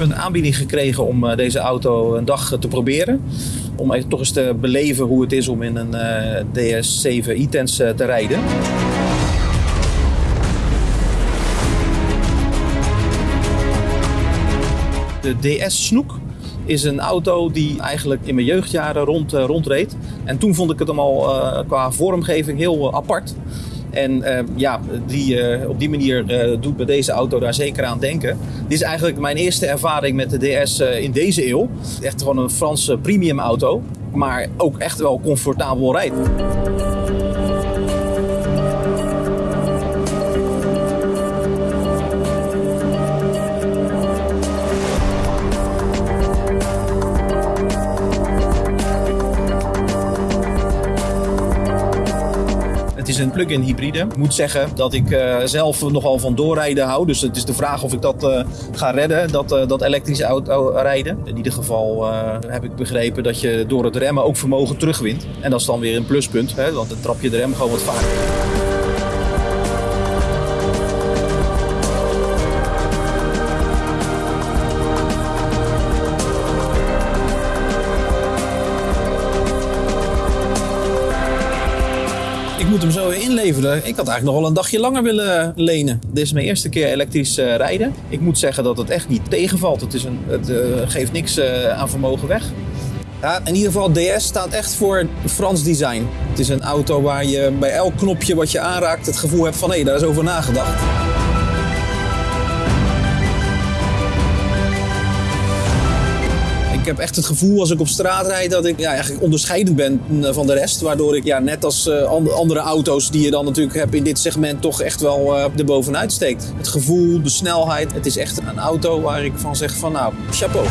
heb een aanbieding gekregen om eh, deze auto een dag te proberen. Om even toch eens te beleven hoe het is om in een eh, DS7 e-Tense te rijden. De DS Snoek is een auto die eigenlijk in mijn jeugdjaren rond, rondreed. En toen vond ik het allemaal qua vormgeving heel apart. En ja, die, op die manier doet me deze auto daar zeker aan denken. Dit is eigenlijk mijn eerste ervaring met de DS in deze eeuw. Echt gewoon een Franse premium auto, maar ook echt wel comfortabel rijden. is een plug-in hybride. Ik moet zeggen dat ik uh, zelf nogal van doorrijden hou. Dus het is de vraag of ik dat uh, ga redden, dat, uh, dat elektrische auto rijden. In ieder geval heb ik begrepen dat je door het remmen ook vermogen terugwint. En dat is dan weer een pluspunt, hè, want dan trap je de rem gewoon wat vaker. Ik moet hem zo inleveren. Ik had eigenlijk nog wel een dagje langer willen lenen. Dit is mijn eerste keer elektrisch uh, rijden. Ik moet zeggen dat het echt niet tegenvalt. Het, is een, het uh, geeft niks uh, aan vermogen weg. Ja, in ieder geval, DS staat echt voor Frans design. Het is een auto waar je bij elk knopje wat je aanraakt het gevoel hebt van hé, hey, daar is over nagedacht. Ik heb echt het gevoel als ik op straat rijd dat ik ja, eigenlijk onderscheidend ben van de rest. Waardoor ik ja, net als uh, andere auto's die je dan natuurlijk hebt in dit segment toch echt wel uh, erbovenuit steekt. Het gevoel, de snelheid. Het is echt een auto waar ik van zeg van nou, chapeau.